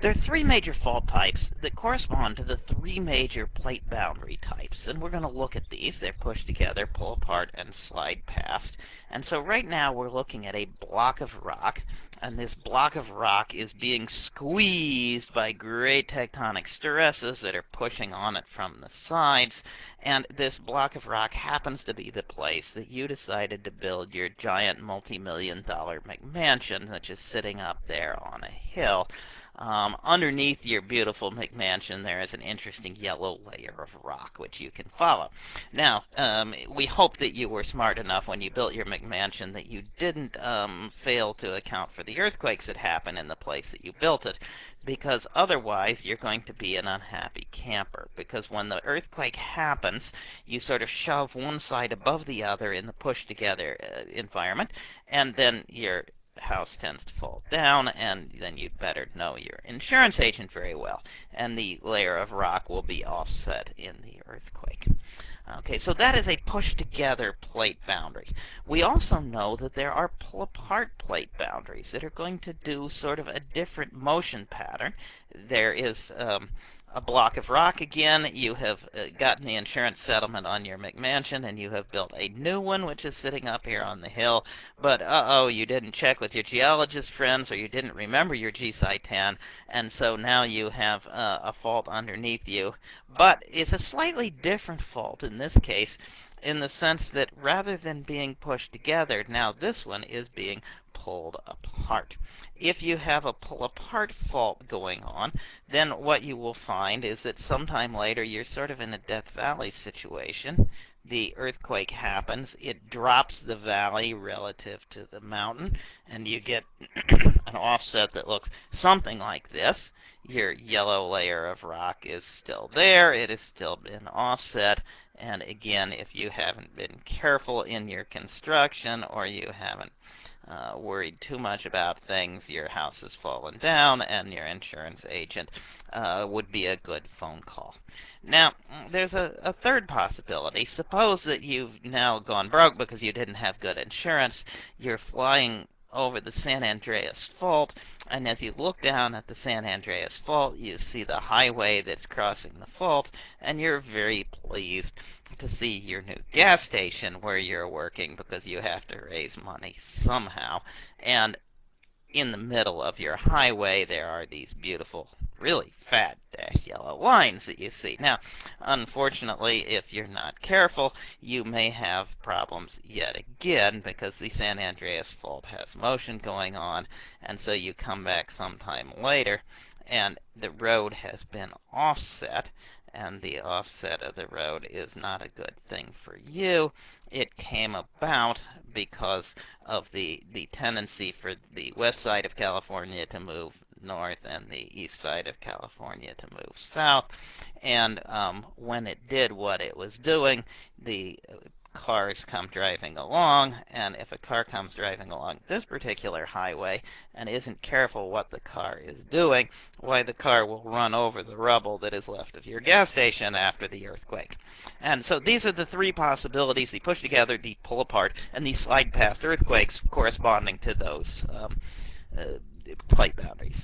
There are three major fault types that correspond to the three major plate boundary types, and we're going to look at these. They're pushed together, pull apart, and slide past. And so right now we're looking at a block of rock, and this block of rock is being squeezed by great tectonic stresses that are pushing on it from the sides, and this block of rock happens to be the place that you decided to build your giant multi-million dollar McMansion, which is sitting up there on a hill. Um, underneath your beautiful McMansion, there is an interesting yellow layer of rock which you can follow. Now, um, we hope that you were smart enough when you built your McMansion that you didn't um, fail to account for the earthquakes that happen in the place that you built it, because otherwise you're going to be an unhappy camper. Because when the earthquake happens, you sort of shove one side above the other in the push-together uh, environment, and then you're house tends to fall down, and then you'd better know your insurance agent very well. And the layer of rock will be offset in the earthquake. Okay, so that is a push-together plate boundary. We also know that there are pull-apart plate boundaries that are going to do sort of a different motion pattern. There is um, a block of rock again. You have uh, gotten the insurance settlement on your McMansion, and you have built a new one, which is sitting up here on the hill. But uh-oh, you didn't check with your geologist friends, or you didn't remember your GSI 10, and so now you have uh, a fault underneath you. But it's a slightly different fault in this case in the sense that rather than being pushed together, now this one is being pulled apart. If you have a pull apart fault going on, then what you will find is that sometime later you're sort of in a Death Valley situation. The earthquake happens, it drops the valley relative to the mountain, and you get an offset that looks something like this. Your yellow layer of rock is still there, it has still been offset, and again, if you haven't been careful in your construction or you haven't uh, worried too much about things, your house has fallen down, and your insurance agent uh, would be a good phone call. Now, there's a, a third possibility. Suppose that you've now gone broke because you didn't have good insurance. You're flying over the San Andreas Fault, and as you look down at the San Andreas Fault, you see the highway that's crossing the fault, and you're very pleased to see your new gas station where you're working because you have to raise money somehow. And in the middle of your highway, there are these beautiful, really fat dashed yellow lines that you see. Now, unfortunately, if you're not careful, you may have problems yet again because the San Andreas Fault has motion going on, and so you come back sometime later, and the road has been offset, and the offset of the road is not a good thing for you. It came about because of the, the tendency for the west side of California to move north and the east side of California to move south. And um, when it did what it was doing, the cars come driving along, and if a car comes driving along this particular highway and isn't careful what the car is doing, why the car will run over the rubble that is left of your gas station after the earthquake. And so these are the three possibilities, the push together, the pull apart, and the slide past earthquakes corresponding to those um, uh, plate boundaries.